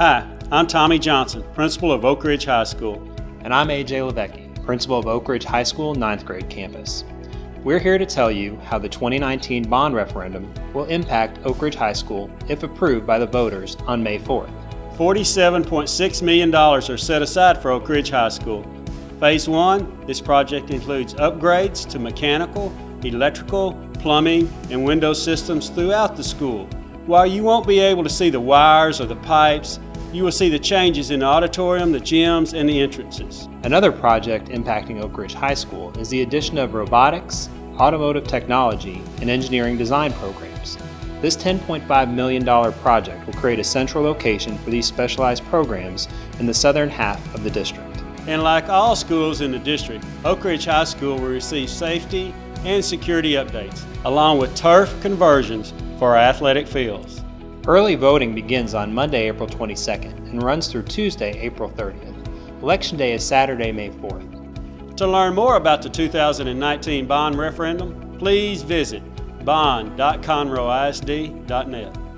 Hi, I'm Tommy Johnson, principal of Oak Ridge High School. And I'm AJ Levecki, principal of Oak Ridge High School 9th grade campus. We're here to tell you how the 2019 bond referendum will impact Oak Ridge High School if approved by the voters on May 4th. $47.6 million are set aside for Oak Ridge High School. Phase 1, this project includes upgrades to mechanical, electrical, plumbing, and window systems throughout the school. While you won't be able to see the wires or the pipes, you will see the changes in the auditorium, the gyms, and the entrances. Another project impacting Oak Ridge High School is the addition of robotics, automotive technology, and engineering design programs. This $10.5 million project will create a central location for these specialized programs in the southern half of the district. And like all schools in the district, Oak Ridge High School will receive safety and security updates, along with turf conversions for our athletic fields. Early voting begins on Monday, April 22nd and runs through Tuesday, April 30th. Election Day is Saturday, May 4th. To learn more about the 2019 bond referendum, please visit bond.conroeisd.net.